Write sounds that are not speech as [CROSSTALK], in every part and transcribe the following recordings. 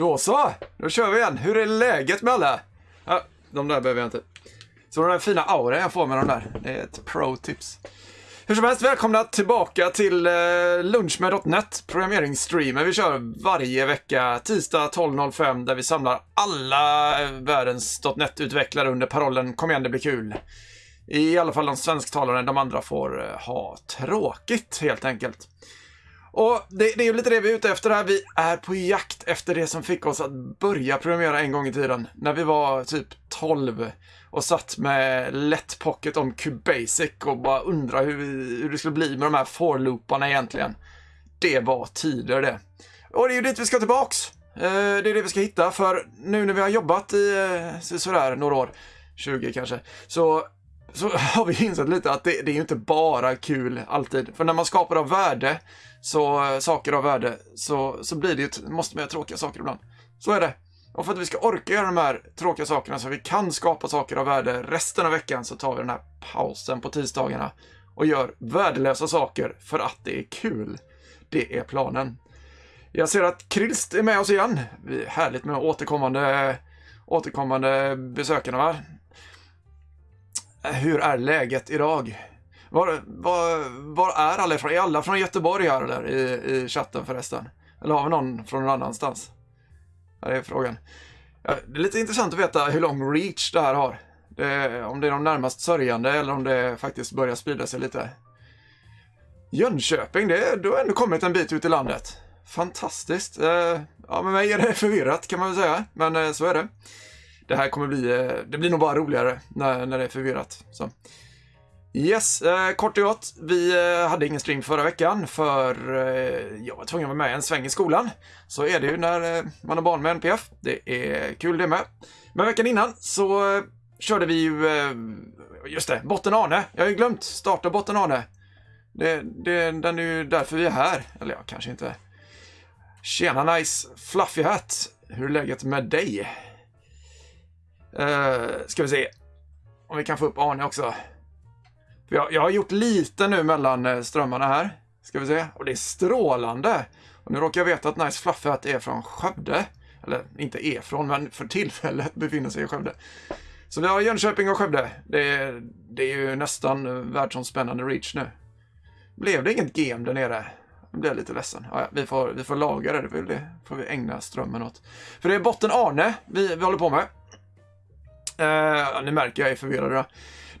Då så, då kör vi igen. Hur är läget med alla? Ja, de där behöver jag inte. Så den där fina auran jag får med de där, det är ett pro-tips. Hur som helst, välkomna tillbaka till eh, Lunch med .NET, programmeringsstreamen vi kör varje vecka, tisdag 12.05, där vi samlar alla eh, världens .NET-utvecklare under parollen Kom igen, det blir kul. I alla fall de svensktalande, de andra får eh, ha tråkigt helt enkelt. Och det, det är ju lite det vi är ute efter här. Vi är på jakt efter det som fick oss att börja programmera en gång i tiden. När vi var typ 12 och satt med lätt pocket om QBasic och bara undrade hur, hur det skulle bli med de här for-looparna egentligen. Det var tider det. Och det är ju dit vi ska tillbaks. Eh, det är det vi ska hitta, för nu när vi har jobbat i eh, sådär några år, 20 kanske, så så [LAUGHS] har vi insett lite att det, det är ju inte bara kul alltid. För när man skapar av värde, så, eh, saker av värde, så, så blir det ju, måste man göra tråkiga saker ibland. Så är det. Och för att vi ska orka göra de här tråkiga sakerna så vi kan skapa saker av värde resten av veckan så tar vi den här pausen på tisdagarna och gör värdelösa saker för att det är kul. Det är planen. Jag ser att Krist är med oss igen. Härligt med återkommande, återkommande besökarna va? Hur är läget idag? Var, var, var är alla ifrån? Är alla från Göteborg här eller i, i chatten förresten? Eller har vi någon från någon annanstans? Det är frågan. Ja, det är lite intressant att veta hur lång reach det här har. Det, om det är de närmast sörjande eller om det faktiskt börjar sprida sig lite. Jönköping, det, du har ändå kommit en bit ut i landet. Fantastiskt. Eh, ja, med mig är det förvirrat kan man väl säga, men eh, så är det. Det här kommer bli, eh, det blir nog bara roligare när, när det är förvirrat. Så. Yes, eh, kort och gott. Vi eh, hade ingen stream förra veckan för eh, jag var tvungen att vara med en sväng i skolan. Så är det ju när eh, man har barn med NPF. Det är kul det med. Men veckan innan så eh, körde vi ju, eh, just det, Botten Arne. Jag har ju glömt starta Botten Arne. Det, det, den är ju därför vi är här. Eller ja, kanske inte. Tjena nice fluffy hat. Hur är läget med dig? Uh, ska vi se om vi kan få upp Arne också. Jag, jag har gjort lite nu mellan eh, strömmarna här. Ska vi se. Och det är strålande. Och nu råkar jag veta att Nice Fluffat är från Skövde. Eller inte är från, men för tillfället [LAUGHS] befinner sig i Skövde. Så vi har Jönköping och Skövde. Det är, det är ju nästan eh, världsomspännande reach nu. Blev det inget game där nere? Jag blev lite ledsen. Ja, vi, får, vi får laga det, det, får vi ägna strömmen åt. För det är botten Arne vi, vi håller på med. Eh, ni märker, jag är förvirrad.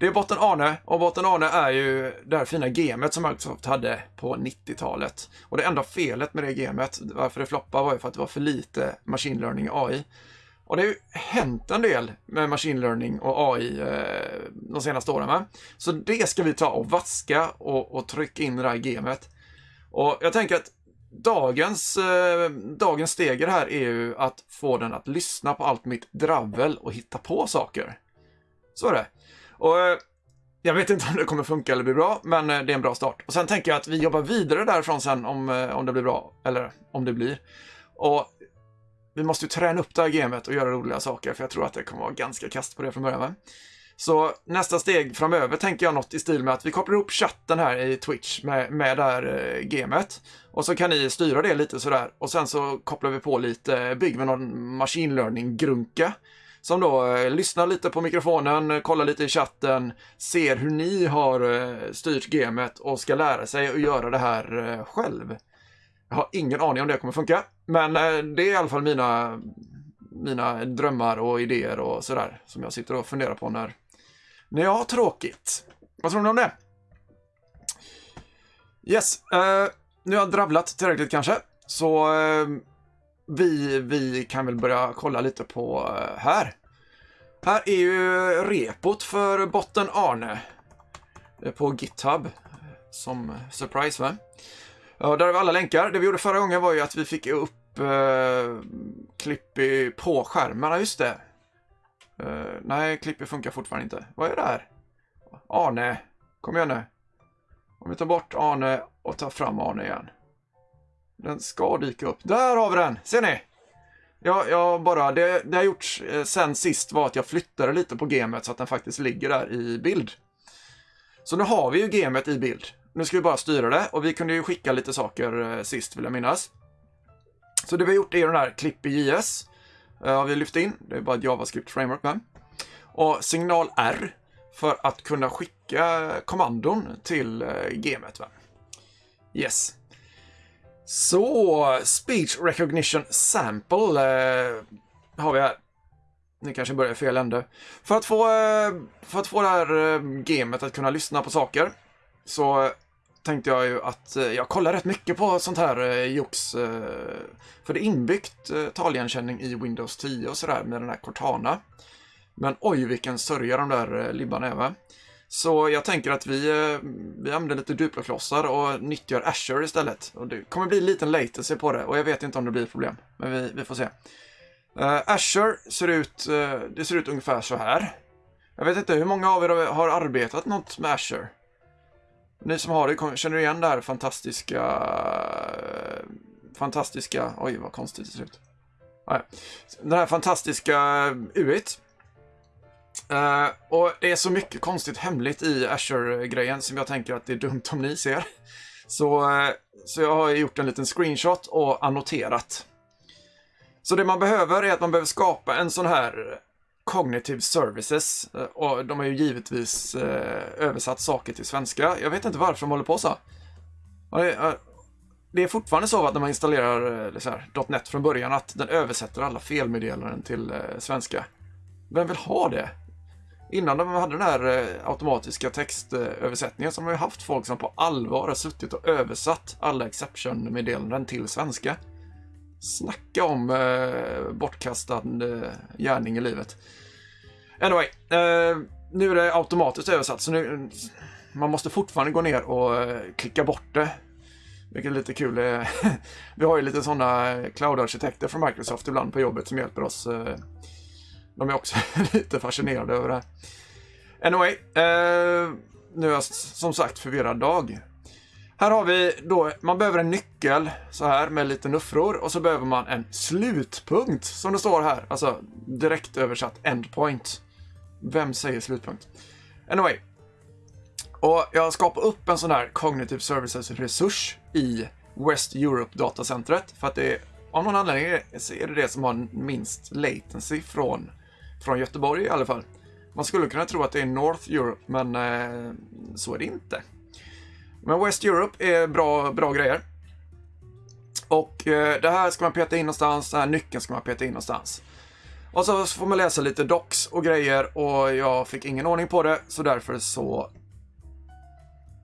Det är botten Arne och botten Arne är ju det här fina gemet som Microsoft hade på 90-talet. Och det enda felet med det gamet, varför det floppade, var ju för att det var för lite machine learning AI. Och det har ju hänt en del med machine learning och AI eh, de senaste åren. Va? Så det ska vi ta och vaska och, och trycka in i det här gamet. Och jag tänker att dagens, eh, dagens steg här är ju att få den att lyssna på allt mitt dravel och hitta på saker. Så är det. Och eh, jag vet inte om det kommer funka eller bli bra, men eh, det är en bra start. Och sen tänker jag att vi jobbar vidare därifrån sen om, eh, om det blir bra, eller om det blir. Och vi måste ju träna upp det här gamet och göra roliga saker, för jag tror att det kommer vara ganska kast på det från början. Så nästa steg framöver tänker jag något i stil med att vi kopplar ihop chatten här i Twitch med, med det här eh, gamet. Och så kan ni styra det lite sådär. Och sen så kopplar vi på lite, bygger vi någon machine learning-grunka som då eh, lyssnar lite på mikrofonen, eh, kollar lite i chatten, ser hur ni har eh, styrt gamet och ska lära sig att göra det här eh, själv. Jag har ingen aning om det kommer funka, men eh, det är i alla fall mina, mina drömmar och idéer och sådär som jag sitter och funderar på när, när jag har tråkigt. Vad tror ni om det? Yes, eh, nu har jag dravlat tillräckligt kanske, så vi, vi kan väl börja kolla lite på eh, här. Här är ju repot för botten Arne eh, på GitHub som surprise va? Ja, där har vi alla länkar. Det vi gjorde förra gången var ju att vi fick upp eh, Clippy på skärmen, just det. Eh, nej, Clippy funkar fortfarande inte. Vad är det här? Arne, kom igen nu. Om vi tar bort Arne och tar fram Arne igen. Den ska dyka upp. Där har vi den! Ser ni? Jag, jag bara, det, det jag gjort eh, sen sist var att jag flyttade lite på gamet så att den faktiskt ligger där i bild. Så nu har vi ju gamet i bild. Nu ska vi bara styra det och vi kunde ju skicka lite saker eh, sist vill jag minnas. Så det vi har gjort är den här Clippy JS. Uh, eh, har vi lyft in. Det är bara ett JavaScript framework med. Och signal R för att kunna skicka kommandon till uh, gamet. Va? Yes. Så, Speech Recognition Sample eh, har vi här. Ni kanske börjar i fel ände. För att få, eh, för att få det här eh, gamet att kunna lyssna på saker så tänkte jag ju att eh, jag kollar rätt mycket på sånt här jox. För det är inbyggt taligenkänning i Windows 10 och sådär med den här Cortana. Men oj vilken sörja de där libbarna är va? Så jag tänker att vi, eh, vi använder lite Duplo-klossar och nyttjar Azure istället. Och det kommer bli lite liten latency på det och jag vet inte om det blir problem. Men vi, vi får se. Uh, Azure ser ut, uh, det ser ut ungefär så här. Jag vet inte, hur många av er har arbetat något med Azure? Ni som har det, känner igen det här fantastiska... Fantastiska... Oj, vad konstigt det ser ut. Den här fantastiska UIT. Uh, och det är så mycket konstigt hemligt i Azure-grejen som jag tänker att det är dumt om ni ser. Så, uh, så jag har gjort en liten screenshot och annoterat. Så det man behöver är att man behöver skapa en sån här Cognitive Services. Uh, och de har ju givetvis översatt saker till svenska. Jag vet inte varför de håller på så. Det är fortfarande så att när man installerar så här, .NET från början att den översätter alla felmeddelanden till svenska. Vem vill ha det? Innan de hade den här eh, automatiska textöversättningen så har man ju haft folk som på allvar har suttit och översatt alla exception-meddelanden till svenska. Snacka om eh, bortkastad eh, gärning i livet. Anyway, eh, nu är det automatiskt översatt så nu man måste fortfarande gå ner och eh, klicka bort det. Vilket är lite kul. Eh, [LAUGHS] vi har ju lite sådana cloud-arkitekter från Microsoft ibland på jobbet som hjälper oss eh, de är också [LAUGHS] lite fascinerade över det här. Anyway, eh, nu är jag som sagt förvirrad dag. Här har vi då, man behöver en nyckel så här med lite nuffror och så behöver man en slutpunkt som det står här. Alltså direkt översatt endpoint. Vem säger slutpunkt? Anyway. Och jag skapar upp en sån här Cognitive Services resurs i West Europe datacentret för att det är, av någon anledning är det det som har minst latency från från Göteborg i alla fall. Man skulle kunna tro att det är North Europe, men eh, så är det inte. Men West Europe är bra, bra grejer. Och eh, det här ska man peta in någonstans, den här nyckeln ska man peta in någonstans. Och så får man läsa lite docs och grejer och jag fick ingen ordning på det, så därför så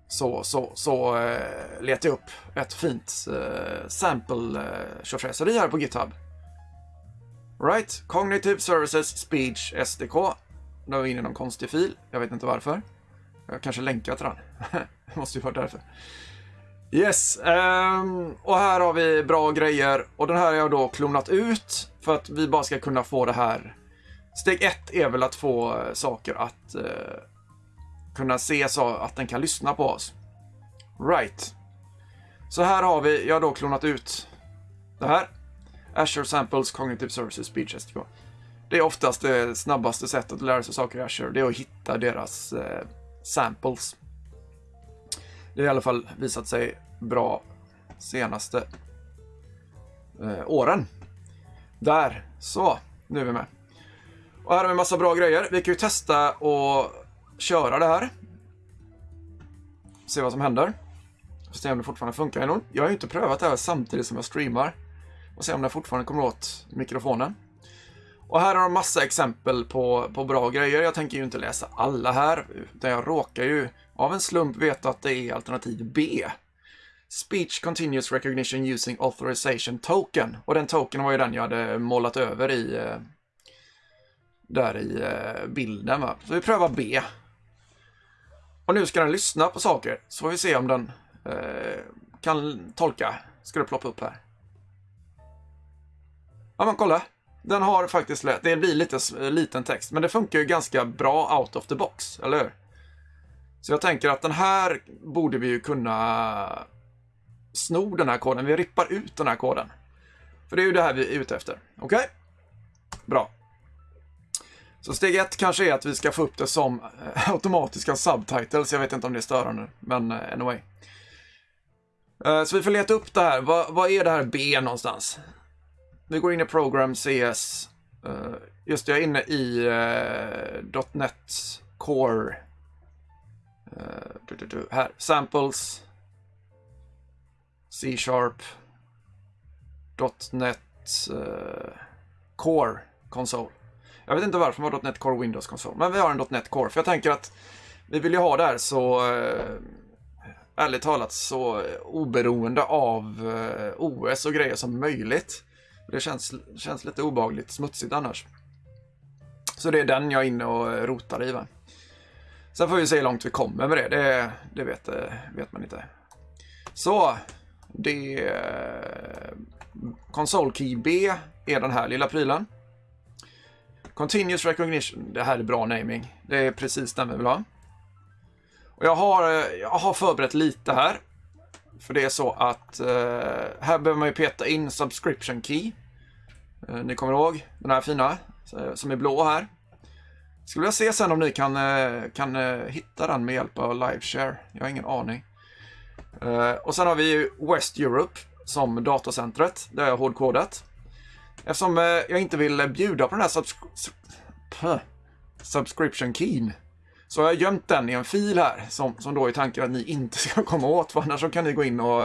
så, så, så eh, letade jag upp ett fint eh, sample eh, här på GitHub. Right, Cognitive Services Speech SDK. Nu är vi inne i någon konstig fil. Jag vet inte varför. Jag kanske länkar till den. [LAUGHS] det måste ju vara därför. Yes, um, och här har vi bra grejer. Och den här har jag då klonat ut för att vi bara ska kunna få det här. Steg ett är väl att få saker att uh, kunna se så att den kan lyssna på oss. Right. Så här har vi, jag har då klonat ut det här. Azure Samples Cognitive Services Speech STK. Det är oftast det snabbaste sättet att lära sig saker i Azure, det är att hitta deras eh, samples. Det har i alla fall visat sig bra senaste eh, åren. Där, så, nu är vi med. Och här har vi en massa bra grejer. Vi kan ju testa och köra det här. Se vad som händer. Se om det fortfarande funkar. Jag har ju inte prövat det här samtidigt som jag streamar och se om den fortfarande kommer åt mikrofonen. Och här har de massa exempel på, på bra grejer. Jag tänker ju inte läsa alla här, utan jag råkar ju av en slump veta att det är alternativ B. Speech Continuous Recognition Using Authorization Token. Och den token var ju den jag hade målat över i eh, där i eh, bilden. Va? Så vi prövar B. Och nu ska den lyssna på saker, så får vi se om den eh, kan tolka. Ska det ploppa upp här. Ja, men kolla. Den har faktiskt lätt. Det blir lite liten text, men det funkar ju ganska bra out of the box, eller hur? Så jag tänker att den här borde vi ju kunna sno den här koden. Vi rippar ut den här koden. För det är ju det här vi är ute efter. Okej? Okay? Bra. Så steg ett kanske är att vi ska få upp det som eh, automatiska subtitles. Jag vet inte om det är störande, men eh, anyway. Eh, så vi får leta upp det här. Vad, vad är det här B någonstans? Vi går in i Program CS. Uh, eh, just det, jag är inne i uh, .NET Core. Uh, du, du, du. Här, Samples. C-sharp. .NET Core konsol. Jag vet inte varför man har .NET Core Windows konsol, men vi har en .NET Core. För jag tänker att vi vill ju ha det här så, ärligt talat, så oberoende av OS och grejer som möjligt. Det känns, känns lite obagligt smutsigt annars. Så det är den jag är inne och rotar i. Va? Sen får vi se hur långt vi kommer med det. Det, det vet, vet man inte. Så, det... Console Key B är den här lilla prylen. Continuous Recognition, det här är bra naming. Det är precis den vi vill ha. Och jag har, jag har förberett lite här. För det är så att eh, här behöver man ju peta in subscription key. Eh, ni kommer ihåg den här fina eh, som är blå här. Skulle vilja se sen om ni kan, eh, kan eh, hitta den med hjälp av liveshare. Jag har ingen aning. Eh, och sen har vi ju West Europe som datacentret. Det har jag hårdkodat. Eftersom eh, jag inte vill bjuda på den här subs subscription keyn så har jag gömt den i en fil här som, som då är tanken att ni inte [LAUGHS] ska komma åt. För annars så kan ni gå in och,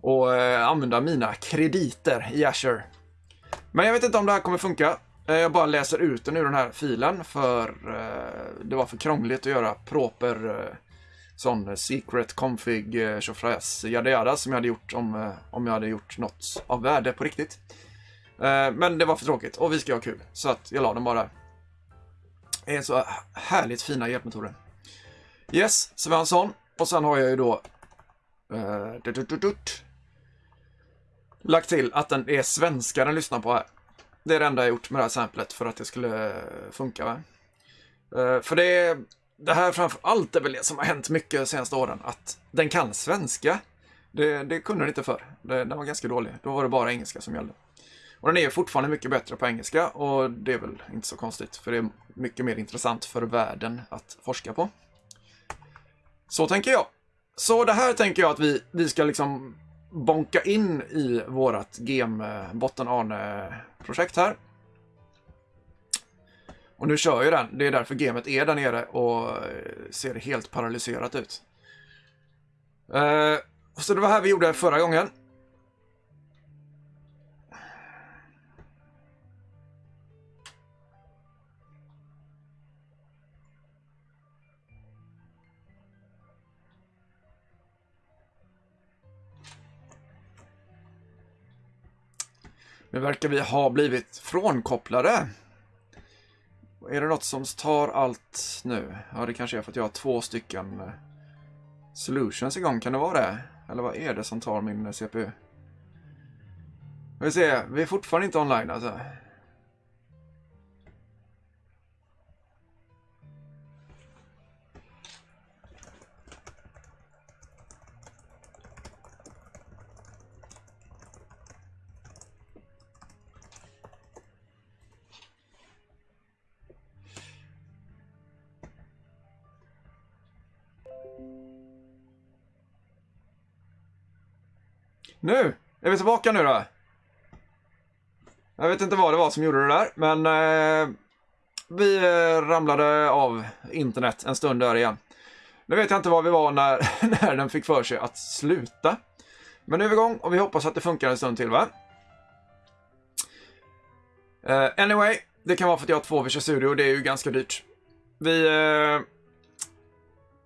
och eh, använda mina krediter i Azure. Men jag vet inte om det här kommer funka. Eh, jag bara läser ut den ur den här filen för eh, det var för krångligt att göra proper eh, sån secret config eh, tjofräs yada yada som jag hade gjort om, om jag hade gjort något av värde på riktigt. men det var för tråkigt och vi ska ha kul så att jag la den bara där är så härligt fina hjälpmetoder. Yes, så vi har en sån. Och sen har jag ju då eh, uh, dut, dut, dut, lagt till att den är svenska den lyssnar på här. Det är det enda jag gjort med det här samplet för att det skulle funka. Va? Uh, för det, det här framför allt är väl det som har hänt mycket de senaste åren. Att den kan svenska. Det, det kunde den inte förr. Den var ganska dålig. Då var det bara engelska som gällde. Och den är fortfarande mycket bättre på engelska och det är väl inte så konstigt för det är mycket mer intressant för världen att forska på. Så tänker jag. Så det här tänker jag att vi, vi ska liksom bonka in i vårat GEM eh, botten projekt här. Och nu kör ju den. Det är därför gamet är där nere och eh, ser helt paralyserat ut. Eh, så det var här vi gjorde förra gången. Nu verkar vi ha blivit frånkopplade. Är det något som tar allt nu? Ja, det kanske är för att jag har två stycken eh, solutions igång. Kan det vara det? Eller vad är det som tar min eh, CPU? Vi ser, vi är fortfarande inte online alltså. Nu är vi tillbaka nu då. Jag vet inte vad det var som gjorde det där, men eh, vi eh, ramlade av internet en stund där igen. Nu vet jag inte var vi var när, [LAUGHS] när den fick för sig att sluta. Men nu är vi igång och vi hoppas att det funkar en stund till va? Uh, anyway, det kan vara för att jag har två Visual Studio och det är ju ganska dyrt. Vi uh,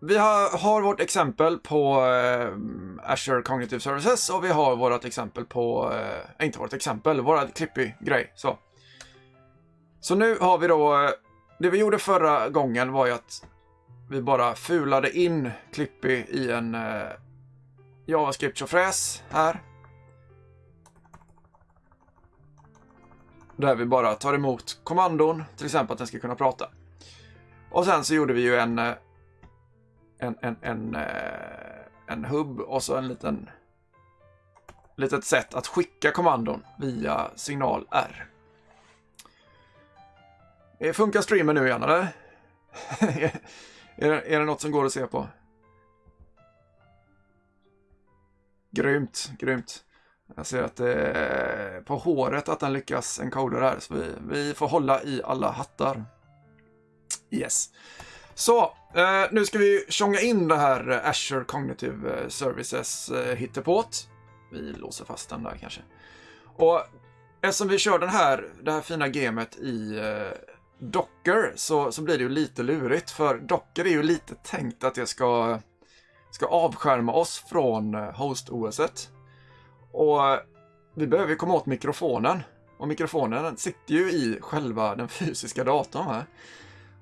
vi har, har, vårt exempel på eh, Azure Cognitive Services och vi har vårt exempel på, eh, inte vårt exempel, vårt klippig grej. Så. så nu har vi då, eh, det vi gjorde förra gången var ju att vi bara fulade in Clippy i en eh, JavaScript-tjofräs här. Där vi bara tar emot kommandon, till exempel att den ska kunna prata. Och sen så gjorde vi ju en eh, en, en, en, eh, en hubb och så en liten litet sätt att skicka kommandon via signal R. Eh, funkar streamen nu igen [LAUGHS] eller? är, det, är det något som går att se på? Grymt, grymt. Jag ser att det är på håret att den lyckas encoda här, så vi, vi får hålla i alla hattar. Yes. Så, Uh, nu ska vi tjonga in det här eh, Azure Cognitive eh, Services uh, hittepåt. Vi låser fast den där kanske. Och eftersom vi kör den här, det här fina gamet i uh, Docker så, så blir det ju lite lurigt. För Docker är ju lite tänkt att det ska, ska avskärma oss från host-OSet. Och vi behöver komma åt mikrofonen. Och mikrofonen sitter ju i själva den fysiska datorn. Här.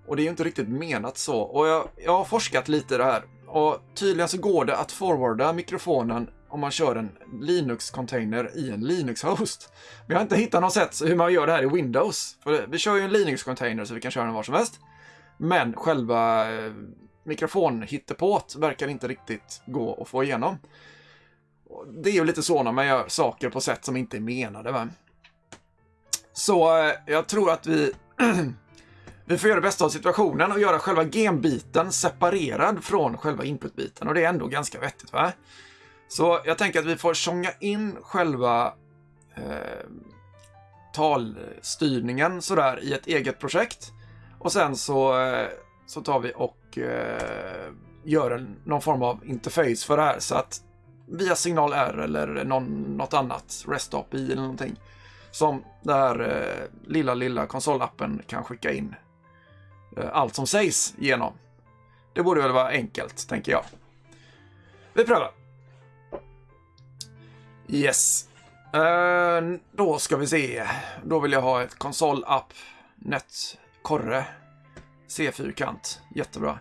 Och det är ju inte riktigt menat så. Och jag, jag har forskat lite i det här. Och tydligen så går det att forwarda mikrofonen om man kör en Linux-container i en Linux-host. Men jag har inte hittat något sätt hur man gör det här i Windows. För vi kör ju en Linux-container så vi kan köra den var som helst. Men själva eh, mikrofonhittepåt verkar inte riktigt gå att få igenom. Det är ju lite så när man gör saker på sätt som inte är menade. Va? Så eh, jag tror att vi [CLEARS THROAT] Vi får göra det bästa av situationen och göra själva genbiten separerad från själva inputbiten och det är ändå ganska vettigt va? Så jag tänker att vi får tjonga in själva eh, talstyrningen sådär i ett eget projekt. Och sen så, eh, så tar vi och eh, gör en, någon form av interface för det här så att via signal R eller någon, något annat, REST API eller någonting som den här eh, lilla, lilla konsolappen kan skicka in Eh, allt som sägs genom. Det borde väl vara enkelt, tänker jag. Vi prövar. Yes. Uh, då ska vi se. Då vill jag ha ett konsolapp net korre C-fyrkant. Jättebra.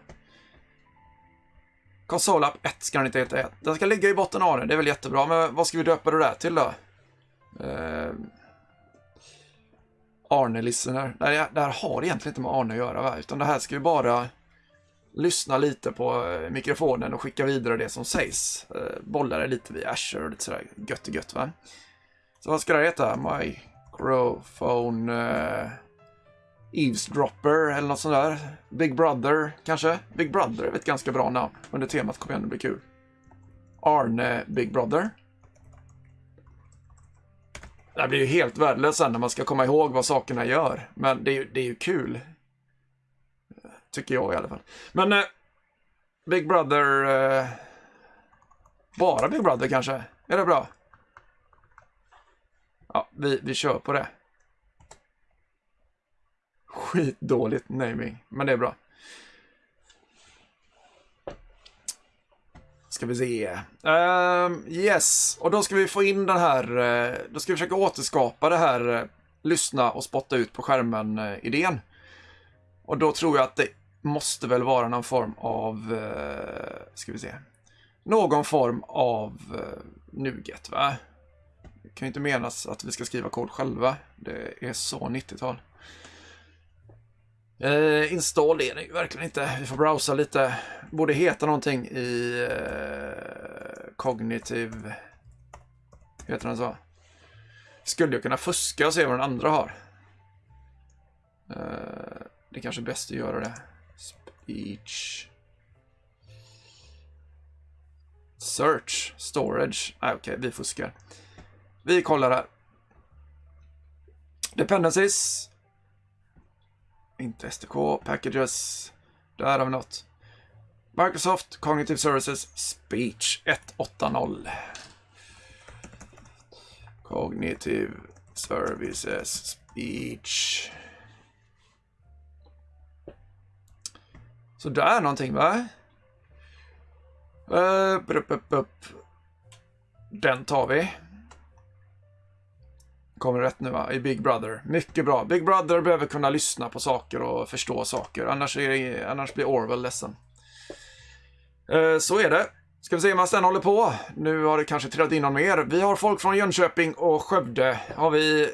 Konsolapp 1 ska den inte heta. Den ska ligga i botten av den. Det är väl jättebra. Men vad ska vi döpa det där till då? Uh, Arne Listener. Det, det här har egentligen inte med Arne att göra, va? utan det här ska ju bara lyssna lite på eh, mikrofonen och skicka vidare det som sägs. Eh, Bolla det lite via Azure och lite sådär gött och gött va. Så vad ska det heta? Microphone uh, Eavesdropper eller något sånt där. Big Brother kanske? Big Brother är ett ganska bra namn under temat Kom igen, det blir kul. Arne Big Brother. Det blir ju helt värdelöst sen när man ska komma ihåg vad sakerna gör. Men det är ju, det är ju kul. Tycker jag i alla fall. Men eh, Big Brother... Eh, bara Big Brother kanske? Är det bra? Ja, vi, vi kör på det. Skitdåligt naming, men det är bra. Ska vi se. Uh, yes, och då ska vi få in den här, eh, då ska vi försöka återskapa det här eh, lyssna och spotta ut på skärmen-idén. Eh, och då tror jag att det måste väl vara någon form av, uh, ska vi se, någon form av uh, Nuget, va? Det kan ju inte menas att vi ska skriva kod själva. Det är så 90-tal. Eh, install är det ju verkligen inte. Vi får browsa lite. Borde heta någonting i eh, Cognitive... Heter den så? Skulle jag kunna fuska och se vad den andra har? Eh, det är kanske är bäst att göra det. Speech. Search. Storage. Ah, okej, okay, vi fuskar. Vi kollar här. Dependencies. Inte SDK. Packages. Där har vi något. Microsoft Cognitive Services Speech 180. Cognitive Services Speech. Så där någonting va? Eh, uh, upp, upp, upp. Den tar vi. Kommer rätt nu va? I Big Brother. Mycket bra. Big Brother behöver kunna lyssna på saker och förstå saker. Annars, är det, annars blir Orwell ledsen. Eh, så är det. Ska vi se hur man sen håller på. Nu har det kanske trillat in någon mer. Vi har folk från Jönköping och Skövde. Har vi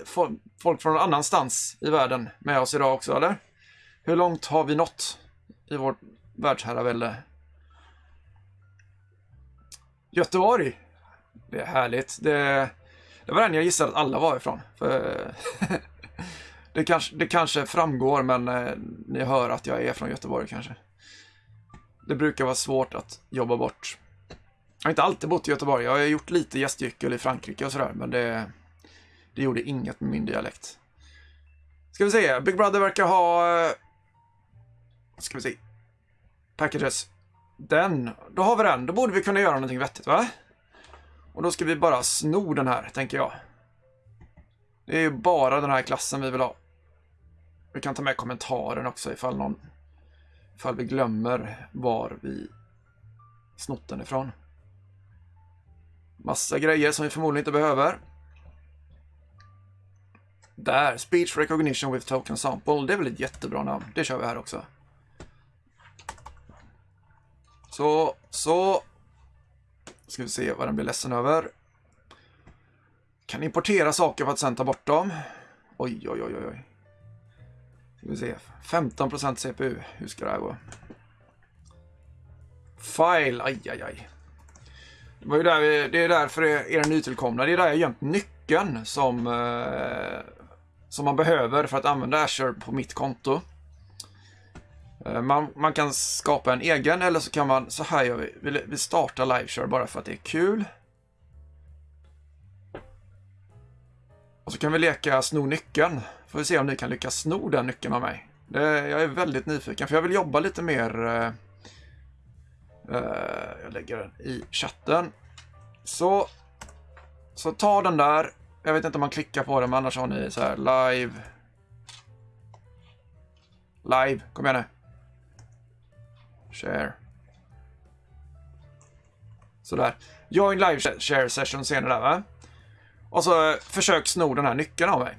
folk från någon annanstans i världen med oss idag också, eller? Hur långt har vi nått? i vårt världsherravälde. Göteborg. Det är härligt. Det, det var den jag gissade att alla var ifrån. För [LAUGHS] det, kanske, det kanske framgår, men eh, ni hör att jag är från Göteborg kanske. Det brukar vara svårt att jobba bort. Jag har inte alltid bott i Göteborg. Jag har gjort lite gästgyckel i Frankrike och sådär, men det, det gjorde inget med min dialekt. Ska vi se, Big Brother verkar ha... Ska vi se. Packages. Den, då har vi den. Då borde vi kunna göra någonting vettigt, va? Och då ska vi bara sno den här, tänker jag. Det är ju bara den här klassen vi vill ha. Vi kan ta med kommentaren också ifall någon... Ifall vi glömmer var vi snott den ifrån. Massa grejer som vi förmodligen inte behöver. Där, Speech Recognition with Token Sample. Det är väl ett jättebra namn. Det kör vi här också. Så, så. Ska vi se vad den blir ledsen över. Kan importera saker för att sen ta bort dem. Oj, oj, oj, oj. Ska vi se. 15% CPU. Hur ska det här gå? File. Aj, aj, aj. Det, var ju där vi, det är därför er nytillkomna. Det är där jag gömt nyckeln som, eh, som man behöver för att använda Azure på mitt konto. Eh, man, man kan skapa en egen eller så kan man, så här gör vi. Vi, vi startar liveshare bara för att det är kul. Och så kan vi leka sno nyckeln. Får vi se om ni kan lyckas sno den nyckeln av mig. Det, jag är väldigt nyfiken för jag vill jobba lite mer. Eh, eh jag lägger den i chatten. Så, så ta den där. Jag vet inte om man klickar på den men annars har ni så här live. Live, kom igen nu. Share. Sådär. Join live share session ser ni där va? Och så eh, försök sno den här nyckeln av mig.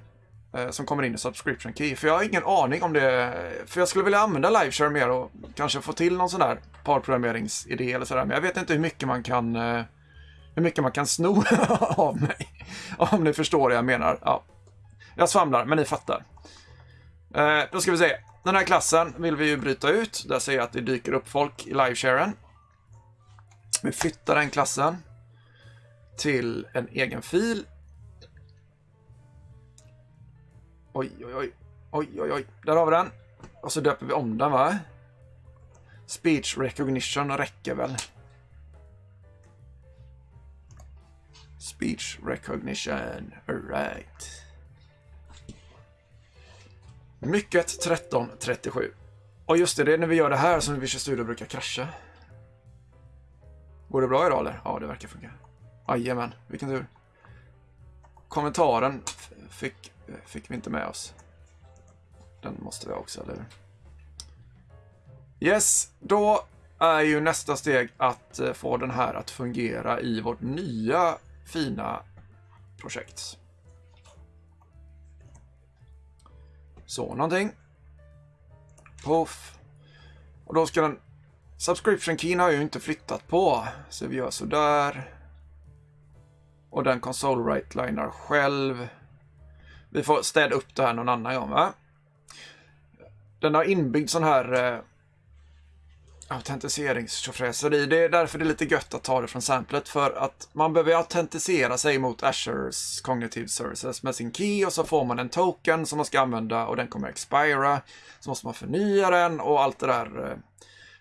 Eh, som kommer in i subscription key. För jag har ingen aning om det. Eh, för jag skulle vilja använda liveshare mer och kanske få till någon sån där parprogrammeringsidé eller sådär. Men jag vet inte hur mycket man kan hur mycket man kan sno [LAUGHS] av mig. Om ni förstår vad jag menar. Ja. Jag svamlar, men ni fattar. Då ska vi se. Den här klassen vill vi ju bryta ut. Där ser jag att det dyker upp folk i livesharen. Vi flyttar den klassen till en egen fil. Oj, oj, oj. Oj, oj, oj. Där har vi den. Och så döper vi om den, va? Speech recognition räcker väl. Speech recognition. Alright. Mycket 1337. Och just det, det är när vi gör det här som Visual Studio brukar krascha. Går det bra idag eller? Ja, det verkar funka. Jajamän, vilken tur. Kommentaren fick, fick vi inte med oss. Den måste vi ha också, eller hur? Yes, då är ju nästa steg att eh, få den här att fungera i vårt nya fina projekt. Så, någonting. Puff. Och då ska den... Subscription keyn har jag ju inte flyttat på. Så vi gör sådär. Och den console right-linar själv. Vi får städa upp det här någon annan gång, va? Den har inbyggd sån här eh, autentiseringstjofräseri. Det är därför det är lite gött att ta det från samplet. För att man behöver autentisera sig mot Azures Cognitive Services med sin key och så får man en token som man ska använda och den kommer expira. Så måste man förnya den och allt det där eh,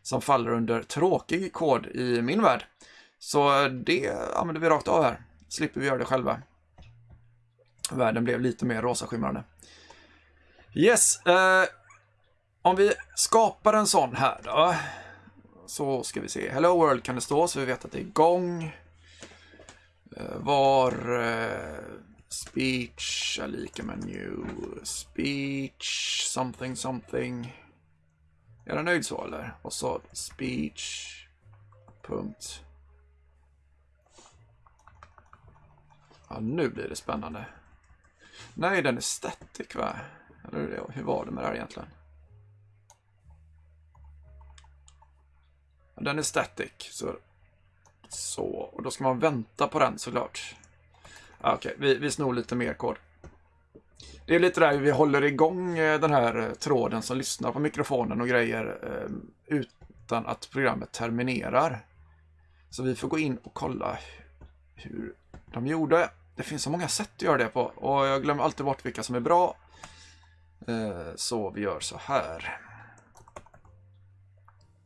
som faller under tråkig kod i min värld. Så eh, det använder vi rakt av här. Slipper vi göra det själva. Världen blev lite mer rosaskimrande. Yes, eh, om vi skapar en sån här då. Så ska vi se. Hello World kan det stå så vi vet att det är igång. Eh, var eh, speech är lika med new speech something something. Är den nöjd så eller? Och så speech punkt. Ja, nu blir det spännande. Nej, den är static va? Eller hur var det med det här egentligen? Den är static. Så, så. Och då ska man vänta på den såklart. Okej, Okej, vi, vi snor lite mer kod. Det är lite där vi håller igång eh, den här eh, tråden som lyssnar på mikrofonen och grejer eh, utan att programmet terminerar. Så vi får gå in och kolla hur de gjorde. Det finns så många sätt att göra det på och jag glömmer alltid bort vilka som är bra. Så vi gör så här.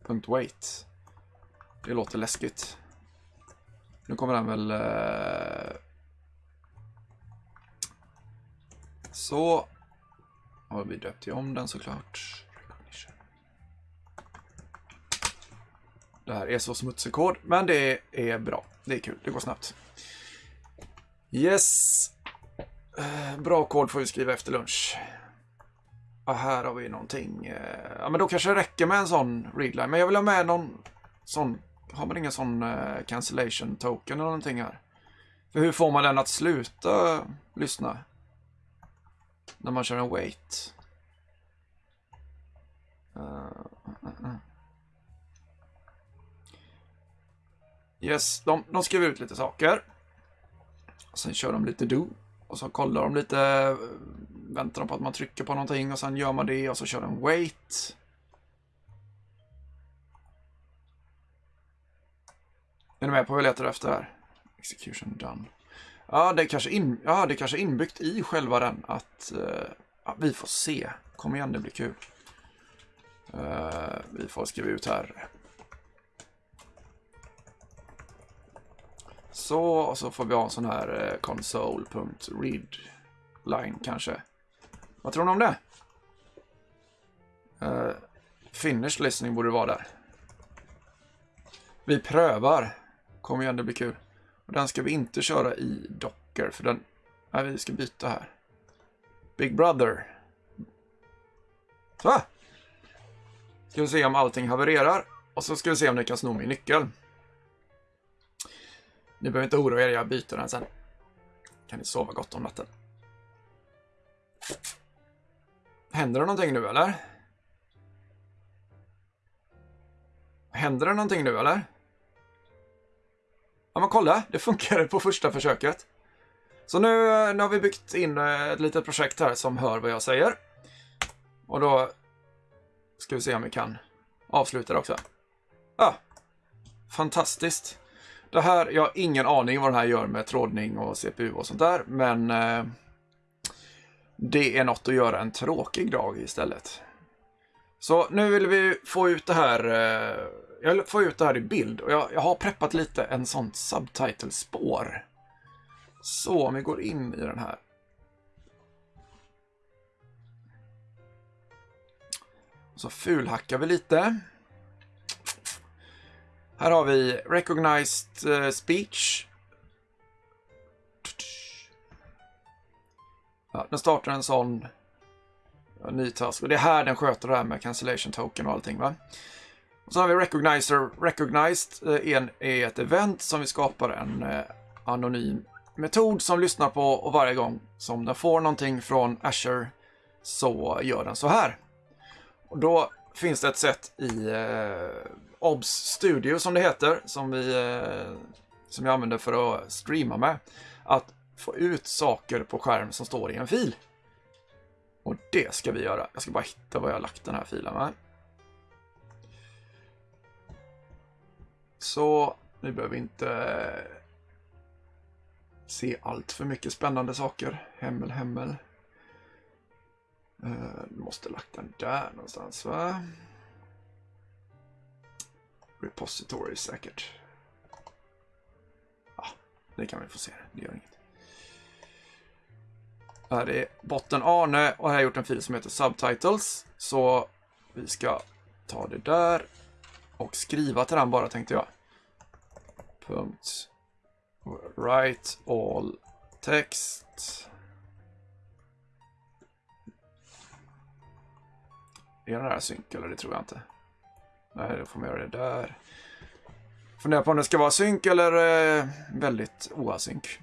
Punkt wait. Det låter läskigt. Nu kommer den väl... Eh, så. Har vi döpt om den såklart. Det här är så smutsig kod, men det är bra. Det är kul, det går snabbt. Yes. Eh, bra kod får vi skriva efter lunch. Ja, här har vi någonting. Eh, ja, men då kanske det räcker med en sån readline. Men jag vill ha med någon sån. Har man ingen sån uh, cancellation token eller någonting här? För hur får man den att sluta eh, lyssna? När man kör en wait. Uh, uh, uh. Yes, de, de skriver ut lite saker. Och sen kör de lite do. Och så kollar de lite, eh, väntar de på att man trycker på någonting och sen gör man det och så kör de wait. Är ni med på vad jag letar efter här? Execution done. Ja, det är kanske, in, ja, det är kanske inbyggt i själva den att uh, ja, vi får se. Kom igen, det blir kul. Uh, vi får skriva ut här. Så, och så får vi ha en sån här eh, console.readline kanske. Vad tror ni om det? Eh, uh, finish listening borde vara där. Vi prövar. Kom igen, det blir kul. Och den ska vi inte köra i Docker, för den... Nej, vi ska byta här. Big Brother. Så! Ska vi se om allting havererar. Och så ska vi se om ni kan sno min nyckel. Ni behöver inte oroa er, jag byter den sen. Kan ni sova gott om natten. Händer det någonting nu eller? Händer det någonting nu eller? Ja men kolla, det funkade på första försöket. Så nu, eh, nu har vi byggt in eh, ett litet projekt här som hör vad jag säger. Och då ska vi se om vi kan avsluta det också. Ja, fantastiskt. Det här, jag har ingen aning vad det här gör med trådning och CPU och sånt där, men eh, det är något att göra en tråkig dag istället. Så nu vill vi få ut det här, eh, jag vill få ut det här i bild och jag, jag har preppat lite en sånt subtitle-spår. Så om vi går in i den här. Så fulhackar vi lite. Här har vi Recognized eh, Speech. Ja, den startar en sån ja, ny task. Och det är här den sköter det här med cancellation token och allting. Va? Och så har vi Recognizer. Recognized eh, är ett event som vi skapar en eh, anonym metod som lyssnar på och varje gång som den får någonting från Azure så gör den så här. Och då finns det ett sätt i eh, OBS Studio som det heter, som, vi, eh, som jag använder för att streama med, att få ut saker på skärm som står i en fil. Och det ska vi göra. Jag ska bara hitta var jag har lagt den här filen med. Så ni behöver inte eh, se allt för mycket spännande saker. Hemmel, hemmel. Uh, måste lagt den där någonstans va? Repository säkert. Ja, det kan vi få se. Det gör inget. Här är botten Arne och här har jag gjort en fil som heter Subtitles. Så vi ska ta det där och skriva till den bara tänkte jag. Punkt. Write all text. Är den här synk eller det tror jag inte. Nej, då får man göra det där. Funderar på om det ska vara synk eller eh, väldigt oasynk.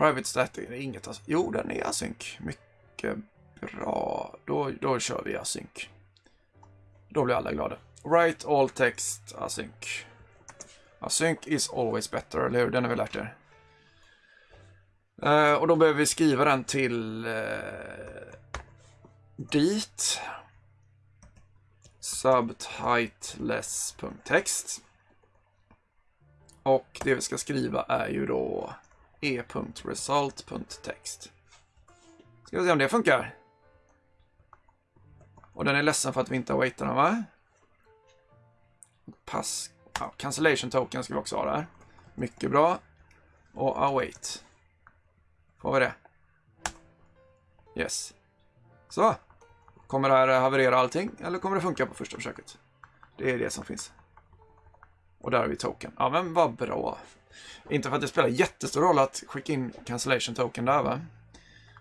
Private static är inget async. Jo, den är async. Mycket bra. Då, då kör vi async. Då blir alla glada. Write all text async. Async is always better, eller hur? Den har vi lärt er. Uh, och då behöver vi skriva den till uh, dit subtiteless.text. Och det vi ska skriva är ju då e.result.text. Ska vi se om det funkar. Och den är ledsen för att vi inte har waitat den va? Pass Ja, cancellation token ska vi också ha där. Mycket bra. Och await. Får vi det? Yes. Så. Kommer det här haverera allting eller kommer det funka på första försöket? Det är det som finns. Och där har vi token. Ja men vad bra. Inte för att det spelar jättestor roll att skicka in cancellation token där va?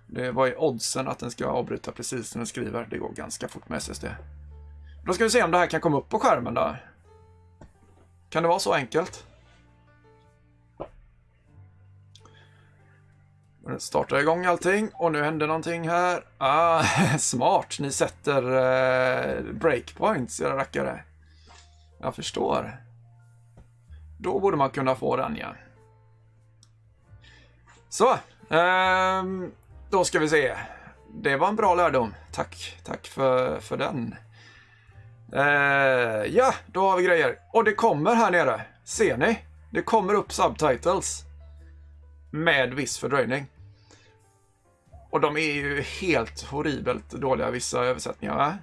Det var ju oddsen att den ska avbryta precis när den skriver. Det går ganska fort med SSD. Då ska vi se om det här kan komma upp på skärmen då. Kan det vara så enkelt? Nu startar igång allting och nu händer någonting här. Ah, [LAUGHS] smart, ni sätter eh, breakpoints era rackare. Jag förstår. Då borde man kunna få den ja. Så, ehm, då ska vi se. Det var en bra lärdom. Tack, tack för, för den. Ehm, ja, då har vi grejer. Och det kommer här nere. Ser ni? Det kommer upp subtitles. Med viss fördröjning. Och de är ju helt horribelt dåliga, vissa översättningar. Va?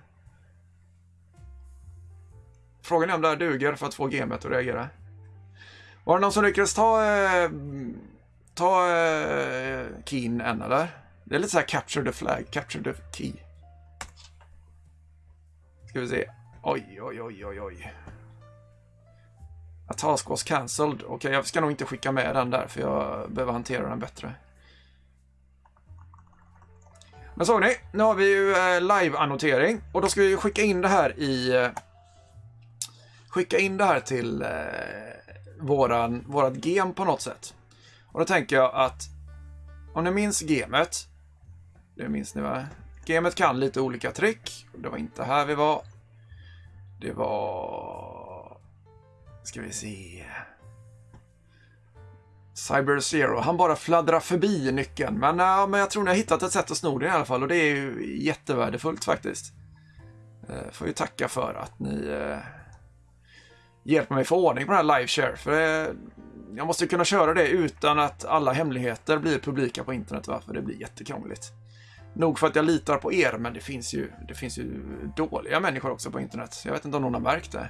Frågan är om det här duger för att få gamet att reagera. Var det någon som lyckades ta, eh, ta eh, keyn än eller? Det är lite så här capture the flag, capture the key. Ska vi se. Oj, oj, oj, oj, oj. A task was cancelled. Okej, okay, jag ska nog inte skicka med den där för jag behöver hantera den bättre. Men såg ni, nu har vi ju eh, live-annotering och då ska vi skicka in det här i... Eh, skicka in det här till eh, våran, vårat gem på något sätt. Och då tänker jag att om ni minns gemet, det minns ni va? Gemet kan lite olika trick. Det var inte här vi var. Det var... Ska vi se... Cyber Zero. Han bara fladdrar förbi nyckeln. Men, äh, men jag tror ni har hittat ett sätt att sno den i alla fall och det är ju jättevärdefullt faktiskt. Äh, får ju tacka för att ni äh, hjälpa mig få ordning på den här live share. För det, jag måste kunna köra det utan att alla hemligheter blir publika på internet. Va? För det blir jättekrångligt. Nog för att jag litar på er, men det finns ju, det finns ju dåliga människor också på internet. Jag vet inte om någon har märkt det.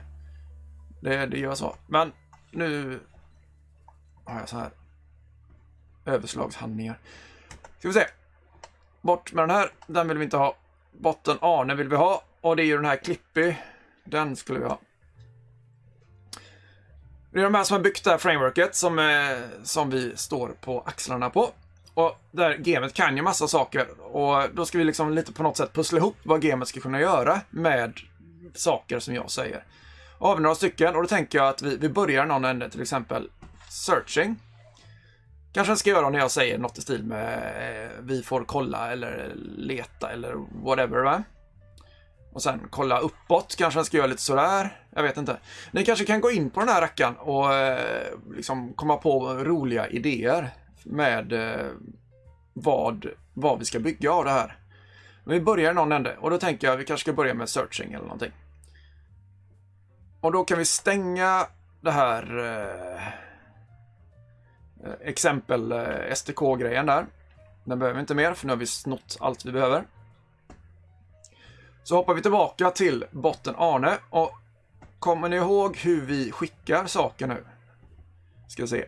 Det, det gör så. Men nu har jag så här överslagshandlingar. Ska vi se. Bort med den här. Den vill vi inte ha. Botten Arne vill vi ha. Och det är ju den här klippy. Den skulle vi ha. Det är de här som har byggt det här frameworket som, eh, som vi står på axlarna på. Och där gamet kan ju massa saker och då ska vi liksom lite på något sätt pussla ihop vad gamet ska kunna göra med saker som jag säger. Och har vi några stycken och då tänker jag att vi, vi börjar någon ände, till exempel searching. Kanske den ska göra när jag säger något i stil med eh, vi får kolla eller leta eller whatever va. Och sen kolla uppåt, kanske den ska göra lite sådär. Jag vet inte. Ni kanske kan gå in på den här rackaren och eh, liksom komma på roliga idéer med eh, vad, vad vi ska bygga av det här. Men vi börjar i någon ände och då tänker jag att vi kanske ska börja med searching eller någonting. Och då kan vi stänga det här eh, eh exempel eh, STK-grejen där. Den behöver vi inte mer för nu har vi snott allt vi behöver. Så hoppar vi tillbaka till botten Arne och kommer ni ihåg hur vi skickar saker nu? Ska se.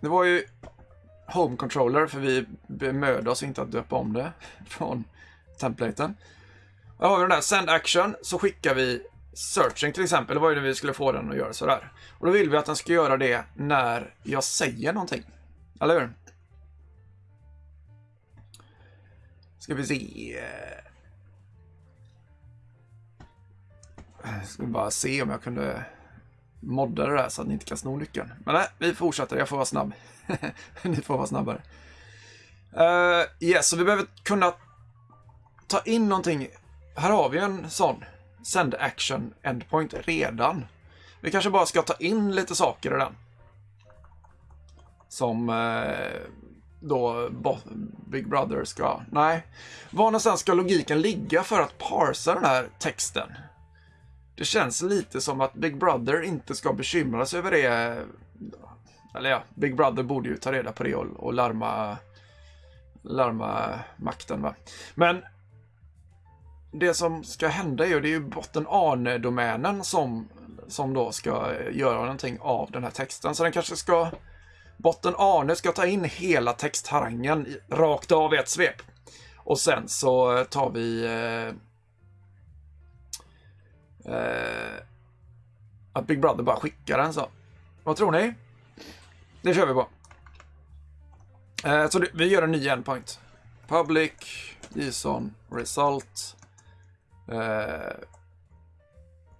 Det var ju Home Controller för vi bemödde oss inte att döpa om det [LAUGHS] från templaten. Här har vi den där Send Action så skickar vi Searching till exempel. Det var ju när vi skulle få den att göra sådär. Och då vill vi att den ska göra det när jag säger någonting. Eller hur? Ska vi se. Jag ska bara se om jag kunde modda det där så att ni inte kan sno nyckeln. Men nej, vi fortsätter. Jag får vara snabb. [LAUGHS] ni får vara snabbare. Uh, yes, så vi behöver kunna ta in någonting. Här har vi en sån send action endpoint redan. Vi kanske bara ska ta in lite saker i den. Som uh, då Big Brother ska... Nej. Var någonstans ska logiken ligga för att parsa den här texten? Det känns lite som att Big Brother inte ska bekymra sig över det. Eller ja, Big Brother borde ju ta reda på det och, och larma, larma makten. Va? Men det som ska hända är ju, det är ju botten Arne-domänen som som då ska göra någonting av den här texten. Så den kanske ska... Botten Arne ska ta in hela textharangen rakt av i ett svep. Och sen så tar vi... Eh, Eh, att Big Brother bara skickar den så. Vad tror ni? Det kör vi på. Eh, så det, vi gör en ny endpoint. Public, JSON, result, eh,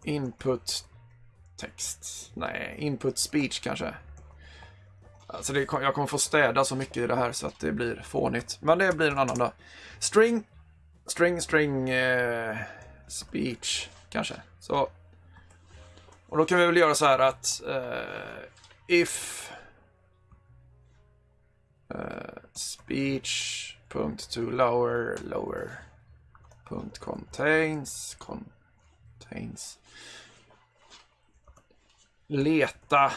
input text. Nej, input speech kanske. Alltså det, jag kommer få städa så mycket i det här så att det blir fånigt. Men det blir en annan dag. String, string, string, eh, speech kanske. Så. Och då kan vi väl göra så här att uh, if uh, speech punkt to lower lower punkt contains contains. Leta.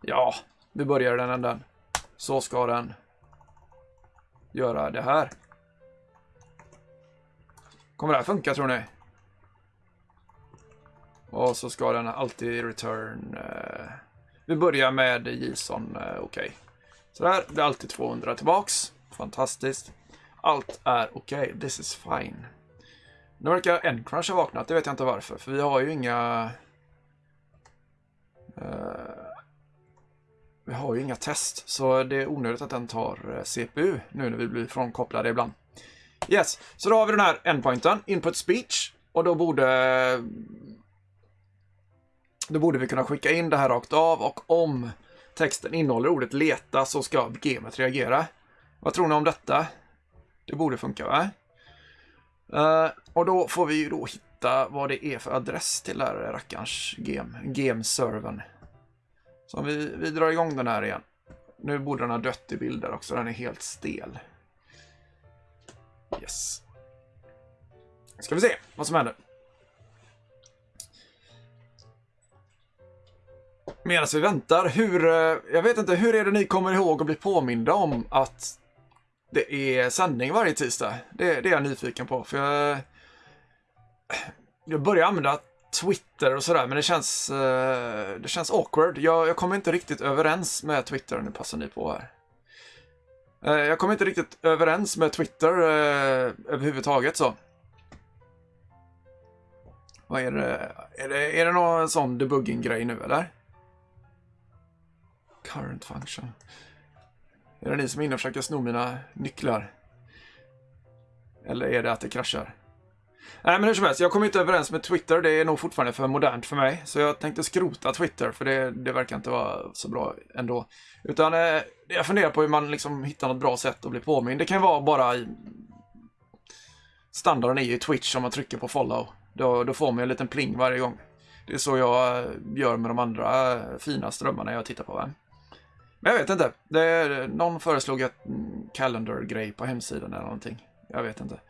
Ja vi börjar den änden. Så ska den göra det här. Kommer det här funka tror ni? Och så ska den alltid return Eh, vi börjar med JSON, eh, okej okay. Sådär, det är alltid 200 tillbaks. Fantastiskt. Allt är okej, okay. this is fine. Nu verkar Endcrunch ha vaknat, det vet jag inte varför, för vi har ju inga... Eh, vi har ju inga test, så det är onödigt att den tar eh, CPU nu när vi blir frånkopplade ibland. Yes, så då har vi den här endpointen, input speech, och då borde... Då borde vi kunna skicka in det här rakt av och om texten innehåller ordet leta så ska gamet reagera. Vad tror ni om detta? Det borde funka va? Uh, och då får vi ju då hitta vad det är för adress till den här rackarns game, gameservern. Så Så vi, vi drar igång den här igen. Nu borde den ha dött i bilder också, den är helt stel. Yes. Ska vi se vad som händer. Medan vi väntar, hur, eh, jag vet inte, hur är det ni kommer ihåg och blir påminda om att det är sändning varje tisdag? Det, det är jag nyfiken på, för jag, jag börjar använda Twitter och sådär, men det känns, eh, det känns awkward. Jag, jag kommer inte riktigt överens med Twitter, nu passar ni på här. Eh, jag kommer inte riktigt överens med Twitter överhuvudtaget så. Vad är det? Är det, är det någon sån debugging-grej nu eller? Current function. Är det ni som är inne och försöker sno mina nycklar? Eller är det att det kraschar? Nej, men hur som helst, jag kommer inte överens med Twitter. Det är nog fortfarande för modernt för mig. Så jag tänkte skrota Twitter, för det, det verkar inte vara så bra ändå. Utan eh, jag funderar på hur man liksom hittar något bra sätt att bli påmind. Det kan vara bara i... Standarden är ju Twitch om man trycker på follow. Då, då får man en liten pling varje gång. Det är så jag eh, gör med de andra eh, fina strömmarna jag tittar på. Va? Men jag vet inte. Det, någon föreslog ett calendar-grej på hemsidan eller någonting. Jag vet inte.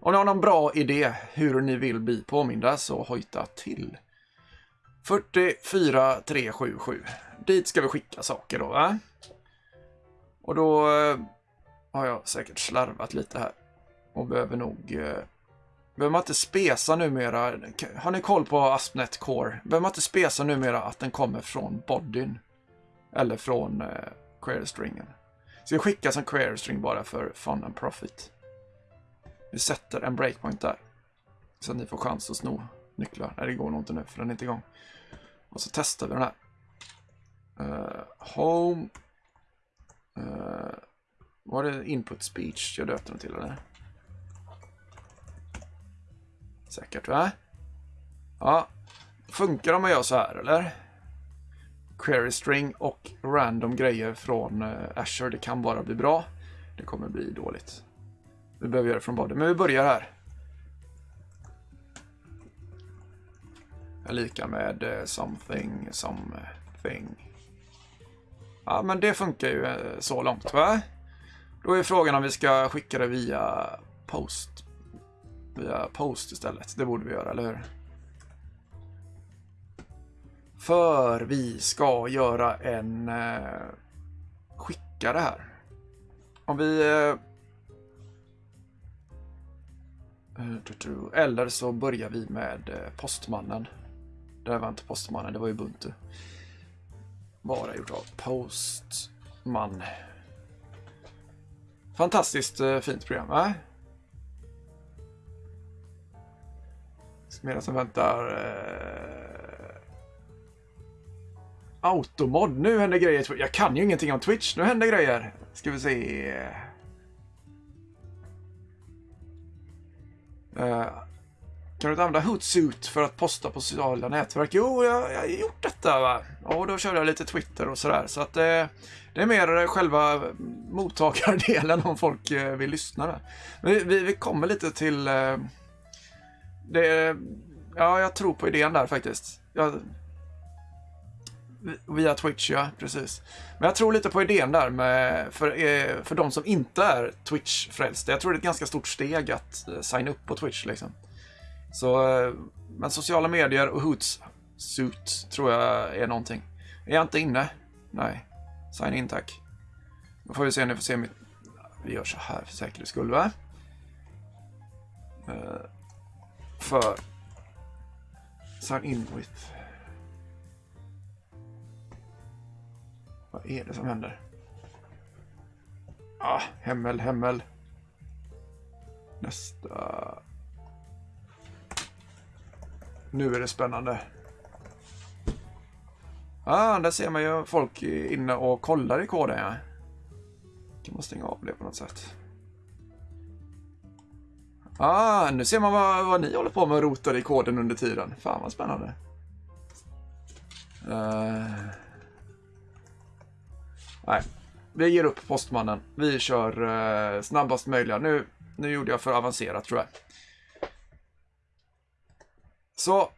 Om ni har någon bra idé hur ni vill bli påminda så hojta till. 44377. Dit ska vi skicka saker då, va? Och då eh, har jag säkert slarvat lite här. Och behöver nog... Eh, behöver man inte spesa numera? Har ni koll på Aspnet Core? Behöver man inte spesa numera att den kommer från bodyn? Eller från eh, query-stringen. Så vi skickar som query-string bara för fun and profit. Vi sätter en breakpoint där. Så att ni får chans att sno nycklar. Nej, det går nog inte nu för den är inte igång. Och så testar vi den här. Uh, home. Uh, var det input speech jag döpte den till eller? Säkert va? Ja. Funkar det om man gör så här eller? Query string och random grejer från eh, Azure. Det kan bara bli bra. Det kommer bli dåligt. Vi behöver göra det från början, Men vi börjar här. Är lika med eh, something, something. Ja, men det funkar ju eh, så långt, va? Då är frågan om vi ska skicka det via post. Via post istället. Det borde vi göra, eller hur? För vi ska göra en eh, skickare här. Om vi... Eh, eh eller så börjar vi med eh, postmannen. Det här var inte Postmannen, det var Ubuntu. Bara gjort av Postman. Fantastiskt eh, fint program, va? Medan som väntar... Eh... Automod, nu händer grejer. Jag kan ju ingenting om Twitch, nu händer grejer. Ska vi se. Uh, kan du inte använda Hootsuit för att posta på sociala nätverk? Jo, jag, jag har gjort detta. Va? Och då körde jag lite Twitter och sådär. Så att eh, det är mer själva mottagardelen om folk eh, vill lyssna. Där. Men vi, vi, vi, kommer lite till... Eh, det, ja, jag tror på idén där faktiskt. Jag, via Twitch, ja, precis. Men jag tror lite på idén där med, för, eh, för de som inte är Twitch-frälsta. Jag tror det är ett ganska stort steg att eh, signa upp på Twitch liksom. Så, eh, men sociala medier och Hootsuit tror jag är någonting. Är jag inte inne? Nej. Sign in tack. Då får vi se, ni får se mitt... Vi gör så här för säkerhets skull, va? Eh, för... Sign in with... Vad är det som händer? Ah, Hemmel, Hemmel. Nästa. Nu är det spännande. Ah, där ser man ju folk inne och kollar i koden. Ja. Kan man stänga av det på något sätt. Ah, nu ser man vad, vad ni håller på med och rotar i koden under tiden. Fan vad spännande. Uh... Nej, vi ger upp postmannen. Vi kör eh, snabbast möjliga. Nu, nu gjorde jag för avancerat tror jag. Så,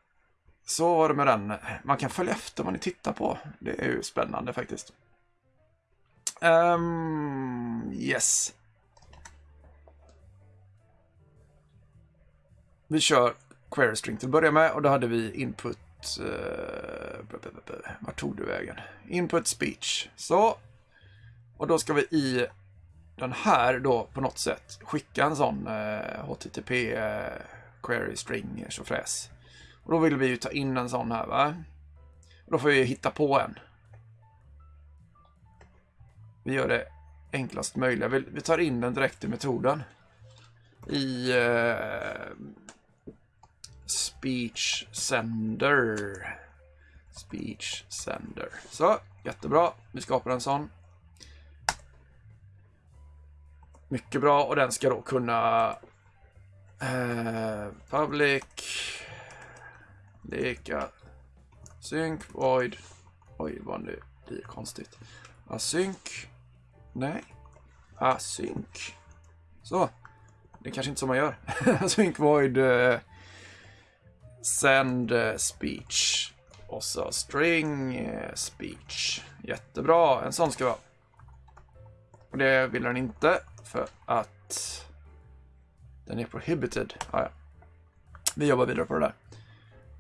så var det med den. Man kan följa efter vad ni tittar på. Det är ju spännande faktiskt. Um, yes. Vi kör query string till att börja med och då hade vi input... Uh, vart tog du vägen? Input speech. Så, och då ska vi i den här då på något sätt skicka en sån eh, HTTP eh, query string tjofräs. Och då vill vi ju ta in en sån här va. Och då får vi hitta på en. Vi gör det enklast möjliga. Vi, vi tar in den direkt i metoden. I eh, speech sender. Speech sender. Så, jättebra. Vi skapar en sån. Mycket bra och den ska då kunna eh, public leka sync void. Oj vad nu blir konstigt. Async? Nej. Async. Så. Det är kanske inte så man gör. [LAUGHS] Async void eh, send eh, speech. Och så string eh, speech. Jättebra. En sån ska vara. Och det vill den inte för att den är prohibited. Ah, ja. Vi jobbar vidare på det där.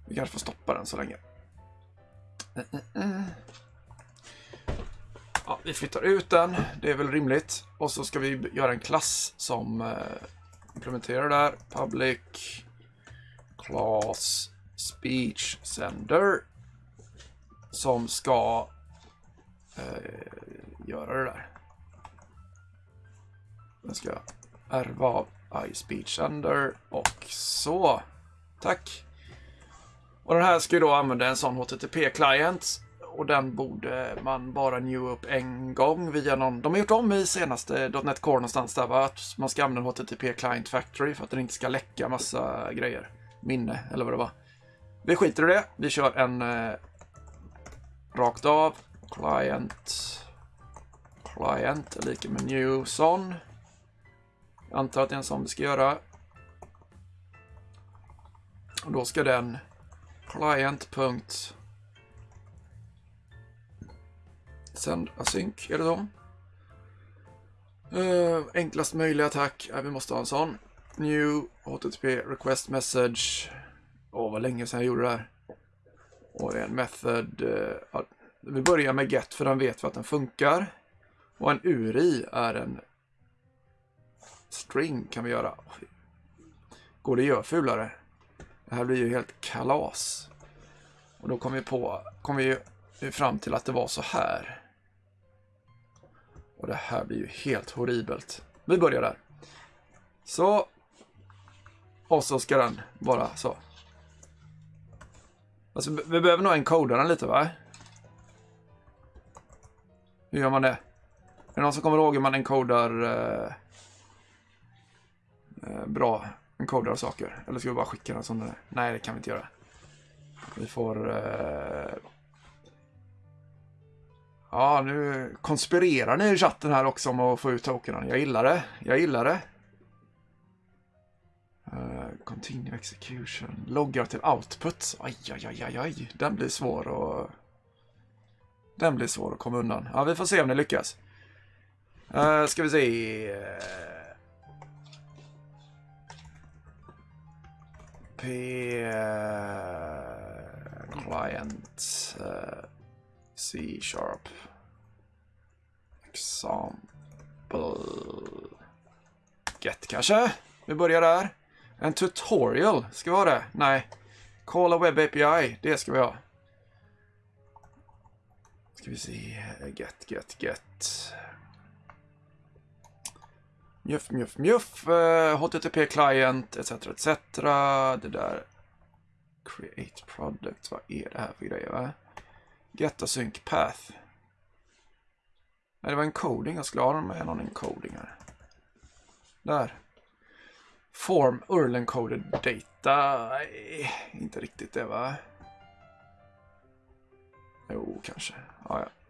Vi kanske får stoppa den så länge. Ja, vi flyttar ut den, det är väl rimligt. Och så ska vi göra en klass som eh, implementerar det där. Public class speech sender. Som ska eh, göra det där. Den ska jag ärva av iSpeech Under och så. Tack. Och den här ska ju då använda en sån HTTP-client och den borde man bara new upp en gång via någon... De har gjort om i senaste .NET Core någonstans där va? Att man ska använda HTTP Client Factory för att den inte ska läcka massa grejer. Minne eller vad det var. Vi skiter i det. Vi kör en eh, rakt av. Client. Client är lika med new son. Antar att det är en sån vi ska göra. Och då ska den client. Async, är det så? Uh, enklast möjliga attack. Ja, vi måste ha en sån. New HTTP request message. Åh, oh, vad länge sedan jag gjorde det här. Och en method. Uh, vi börjar med get för den vet vi att den funkar. Och en URI är en Spring kan vi göra. Går det att göra fulare? Det här blir ju helt kalas. Och då kom vi på, kom vi fram till att det var så här. Och det här blir ju helt horribelt. Vi börjar där. Så. Och så ska den vara så. Alltså, vi behöver nog encoda den lite va? Hur gör man det? Är det någon som kommer ihåg hur man encodar eh, Eh, bra encodar saker? Eller ska vi bara skicka den som den är? Nej, det kan vi inte göra. Vi får... Eh... Ja, nu konspirerar ni i chatten här också om att få ut tokenen. Jag gillar det. Jag gillar det. Uh, continue execution. Loggar till output. Aj, aj, aj, aj, aj. Den blir svår att... Den blir svår att komma undan. Ja, vi får se om det lyckas. Uh, ska vi se. P... Eh, client. Eh, uh, C-sharp. Example. Get kanske? Vi börjar där. En tutorial, ska vi ha det? Nej. Call a web API, det ska vi ha. Ska vi se, get, get, get. Mjuff, mjuff, mjuff. Eh, uh, HTTP client, etc, etc. Det där. Create product, vad är det här för grejer va? Get a sync path. Nej, det var en Coding Jag skulle ha med någon encoding här. Där. Form URL encoded data. Nej, inte riktigt det va? Jo, kanske. Ja, ja.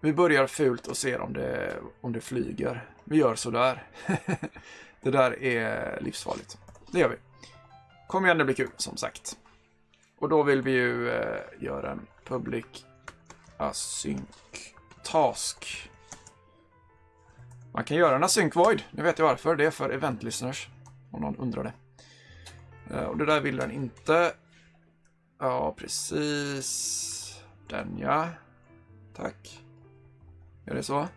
Vi börjar fult och ser om det, om det flyger. Vi gör sådär. [LAUGHS] det där är livsfarligt. Det gör vi. Kom igen, det blir kul som sagt. Och då vill vi ju eh, göra en public async task. Man kan göra en async void. Nu vet jag varför. Det är för event listeners. Om någon undrar det. Eh, och det där vill den inte. Ja, precis. Den ja. Tack. Gör det så.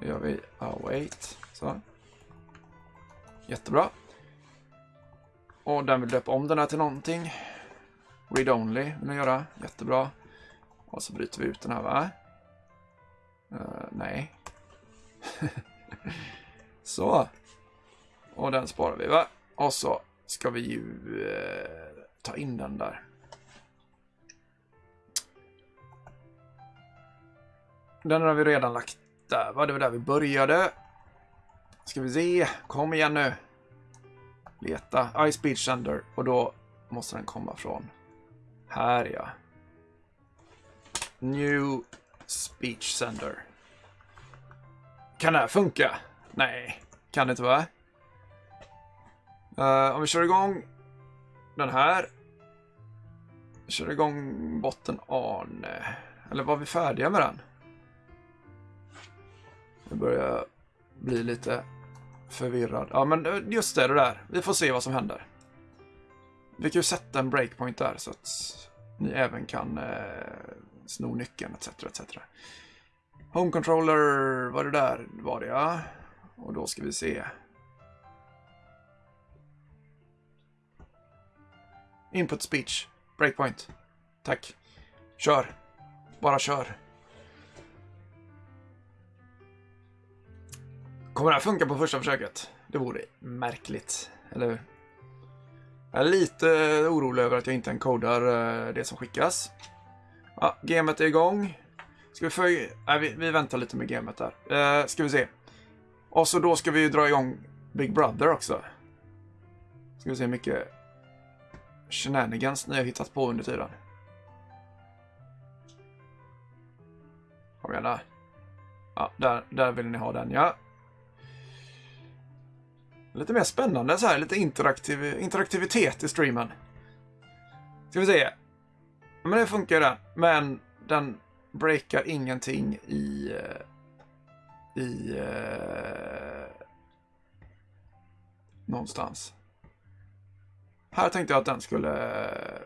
Då gör vi await. Så. Jättebra. Och den vill döpa om den här till någonting. Read only vill den göra. Jättebra. Och så bryter vi ut den här va? Uh, nej. [LAUGHS] så. Och den sparar vi va? Och så ska vi ju uh, ta in den där. Den har vi redan lagt där va? Det var där vi började. Ska vi se. Kom igen nu. Leta. iSpeech Sender. Och då måste den komma från här ja. New Speech Sender. Kan det här funka? Nej, kan det inte va? Uh, om vi kör igång den här. Vi kör igång botten Arne. Eller var vi färdiga med den? Nu börjar jag bli lite förvirrad. Ja, men eh, just det, det där. Vi får se vad som händer. Vi kan ju sätta en breakpoint där så att ni även kan eh, sno nyckeln etc. etc. Home controller var det där var det ja. Och då ska vi se. Input speech. Breakpoint. Tack. Kör. Bara kör. Kommer det här funka på första försöket? Det vore märkligt, eller hur? Jag är lite orolig över att jag inte encodar eh, det som skickas. Ja, gamet är igång. Ska vi följa... Nej, vi, vi väntar lite med gamet där. Eh, ska vi se. Och så då ska vi dra igång Big Brother också. Ska vi se hur mycket shenanigans ni har hittat på under tiden. Kom igen där. Ja, där, där vill ni ha den ja. Lite mer spännande så här, lite interaktiv, interaktivitet i streamen. Ska vi se. Men det funkar den. Men den breakar ingenting i... Eh, I... Eh, någonstans. Här tänkte jag att den skulle eh,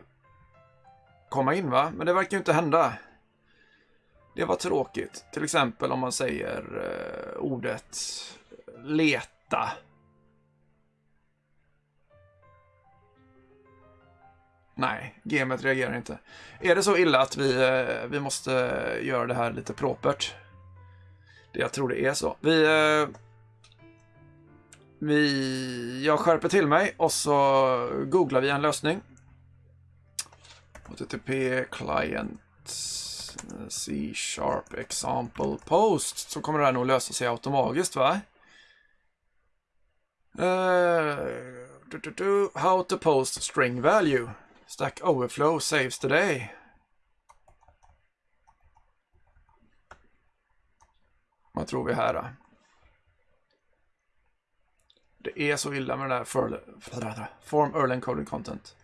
komma in va? Men det verkar ju inte hända. Det var tråkigt. Till exempel om man säger eh, ordet eh, leta. Nej, gamet reagerar inte. Är det så illa att vi, eh, vi måste eh, göra det här lite propert? Jag tror det är så. Vi... Eh, vi... Jag skärper till mig och så googlar vi en lösning. HTTP client C-sharp example post så kommer det här nog lösa sig automatiskt va? Uh, do, do, do. how to post string value. Stack overflow saves today. Vad tror vi här då? Det är så illa med den där form early encoded content.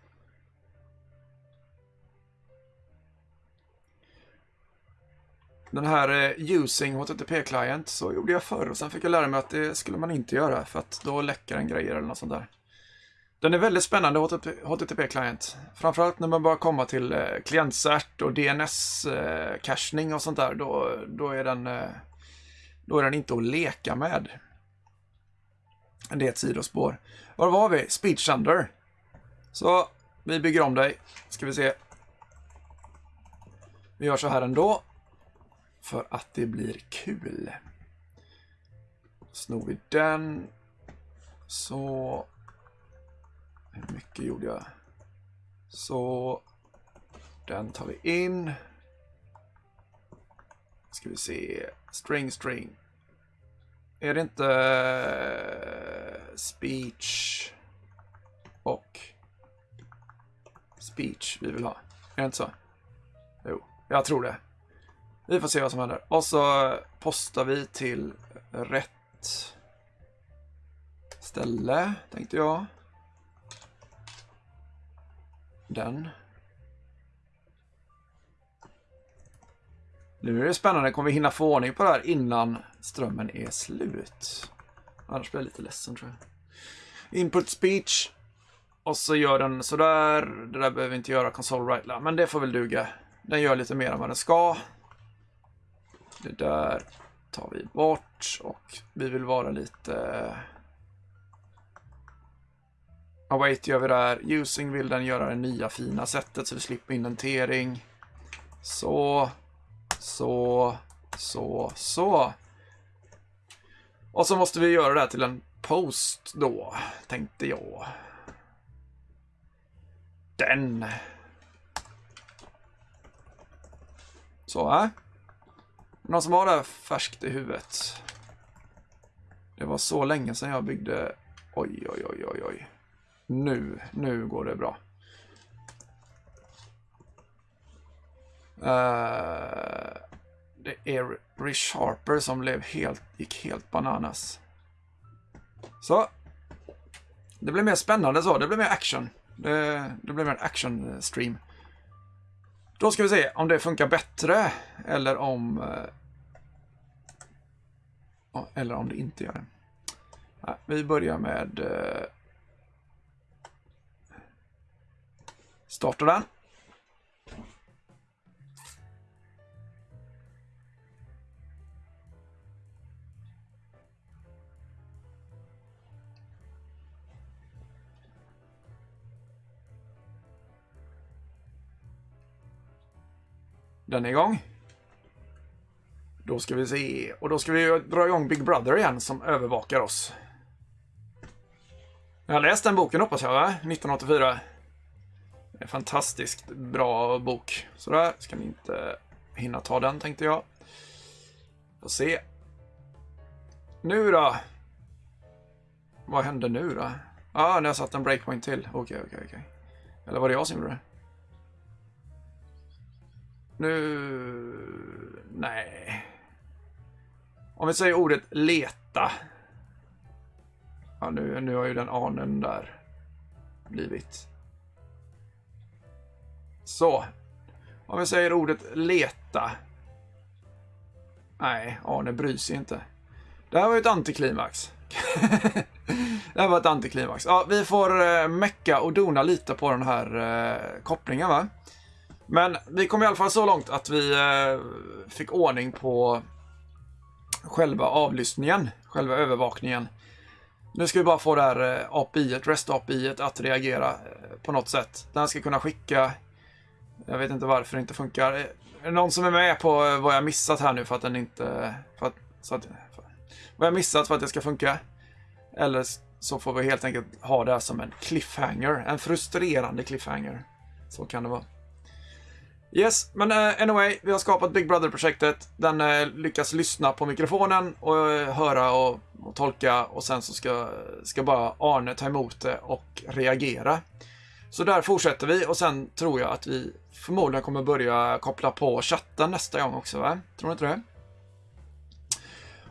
Den här eh, using HTTP-client så gjorde jag förr och sen fick jag lära mig att det skulle man inte göra för att då läcker den grejer eller något sånt där. Den är väldigt spännande, HTTP-client. Framförallt när man börjar komma till eh, klientcert och DNS-cachning eh, och sånt där. Då, då, är den, eh, då är den inte att leka med. Det är ett sidospår. Var var vi? Speech Thunder. Så, vi bygger om dig. Ska vi se. Vi gör så här ändå. För att det blir kul. Snor vi den. Så hur mycket gjorde jag? Så den tar vi in. Ska vi se. String, string. Är det inte eh, speech och speech vi vill ha? Är det inte så? Jo, jag tror det. Vi får se vad som händer. Och så postar vi till rätt ställe, tänkte jag den. Nu är det spännande, kommer vi hinna få ordning på det här innan strömmen är slut? Annars blir jag lite ledsen tror jag. Input speech. Och så gör den sådär. Det där behöver vi inte göra console right men det får väl duga. Den gör lite mer än vad den ska. Det där tar vi bort och vi vill vara lite Await gör vi där. Using vill den göra det nya fina sättet så vi slipper indentering. Så, så, så, så. Och så måste vi göra det här till en post då, tänkte jag. Den. Så, äh. Någon som har det här färskt i huvudet? Det var så länge sedan jag byggde... Oj, oj, oj, oj, oj. Nu, nu går det bra. Uh, det är Rich Harper som blev helt, gick helt bananas. Så. Det blev mer spännande så. Det blev mer action. Det, det blev mer action eh, stream. Då ska vi se om det funkar bättre eller om... Uh, eller om det inte gör det. Vi börjar med... Startar den. Den är igång. Då ska vi se. Och då ska vi dra igång Big Brother igen som övervakar oss. Jag har läst den boken hoppas jag, va? 1984. Fantastiskt bra bok. Sådär, ska ni inte hinna ta den tänkte jag. Får se. Nu då? Vad hände nu då? Ja, ah, nu har jag satt en breakpoint till. Okej, okay, okej, okay, okej. Okay. Eller var det jag som gjorde det? Nu... Nej. Om vi säger ordet leta. Ja, nu, nu har ju den anen där blivit. Så. Om vi säger ordet leta. Nej, Arne bryr sig inte. Det här var ju ett antiklimax. [LAUGHS] det här var ett antiklimax. Ja, vi får eh, mecka och dona lite på den här eh, kopplingen va. Men vi kom i alla fall så långt att vi eh, fick ordning på själva avlyssningen, själva övervakningen. Nu ska vi bara få det här eh, API, REST API att reagera eh, på något sätt. Den ska kunna skicka, jag vet inte varför det inte funkar. Är det någon som är med på vad jag missat här nu för att den inte, för att, så att, för, vad jag missat för att det ska funka? Eller så får vi helt enkelt ha det här som en cliffhanger, en frustrerande cliffhanger. Så kan det vara. Yes, men uh, anyway, vi har skapat Big Brother-projektet. Den uh, lyckas lyssna på mikrofonen och uh, höra och, och, tolka och sen så ska, ska bara Arne ta emot det och reagera. Så där fortsätter vi och sen tror jag att vi förmodligen kommer börja koppla på chatten nästa gång också, va? Tror du inte det?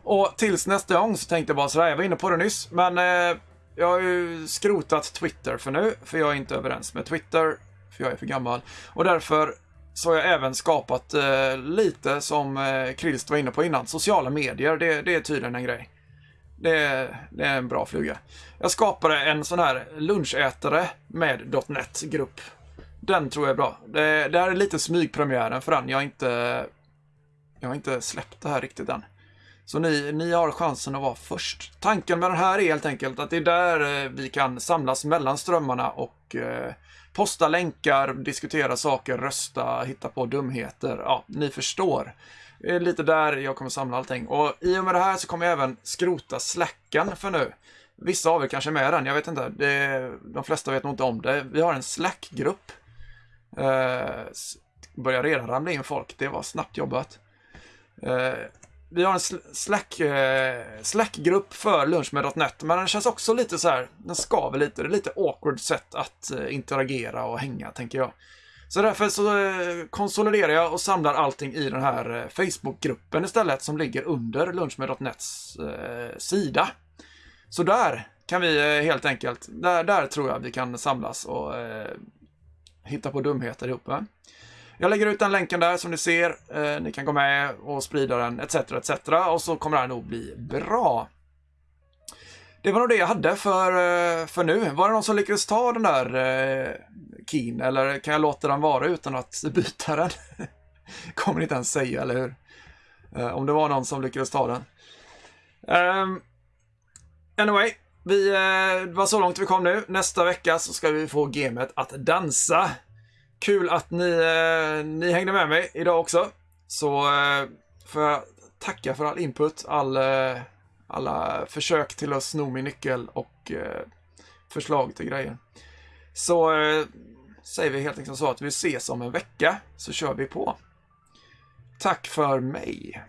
Och tills nästa gång så tänkte jag bara sådär, jag var inne på det nyss, men eh, jag har ju skrotat Twitter för nu, för jag är inte överens med Twitter, för jag är för gammal. Och därför så har jag även skapat eh, lite som eh, Krist var inne på innan. Sociala medier, det, det är tydligen en grej. Det, det, är en bra fluga. Jag skapade en sån här lunchätare med .NET-grupp. Den tror jag är bra. Det, det här är lite smygpremiären för den. Jag har inte, jag har inte släppt det här riktigt än. Så ni, ni har chansen att vara först. Tanken med den här är helt enkelt att det är där eh, vi kan samlas mellan strömmarna och eh, posta länkar, diskutera saker, rösta, hitta på dumheter. Ja, ni förstår. Det är lite där jag kommer samla allting. Och i och med det här så kommer jag även skrota slacken för nu. Vissa av er kanske är med den, jag vet inte. Det, de flesta vet nog inte om det. Vi har en Slack-grupp. Eh, börjar redan ramla in folk, det var snabbt jobbat. Eh, vi har en Slack, eh, Slack-grupp för lunch med .NET, men den känns också lite så här, den skaver lite. Det är lite awkward sätt att eh, interagera och hänga, tänker jag. Så därför så eh, konsoliderar jag och samlar allting i den här eh, Facebookgruppen istället, som ligger under Lunchmed.nets eh, sida. Så där kan vi eh, helt enkelt, där, där tror jag vi kan samlas och eh, hitta på dumheter ihop. Va? Jag lägger ut den länken där som ni ser. Eh, ni kan gå med och sprida den etc. etc. Och så kommer det här nog bli bra. Det var nog det jag hade för, eh, för nu. Var det någon som lyckades ta den där eh, Keen? Eller kan jag låta den vara utan att [LAUGHS] byta den? kommer ni inte ens säga, eller hur? Eh, om det var någon som lyckades ta den. Um, anyway, vi, eh, det var så långt vi kom nu. Nästa vecka så ska vi få gamet att dansa. Kul att ni, eh, ni hängde med mig idag också. Så eh, får jag tacka för all input, all, eh, alla försök till att sno min nyckel och eh, förslag till grejer. Så eh, säger vi helt enkelt så att vi ses om en vecka, så kör vi på. Tack för mig.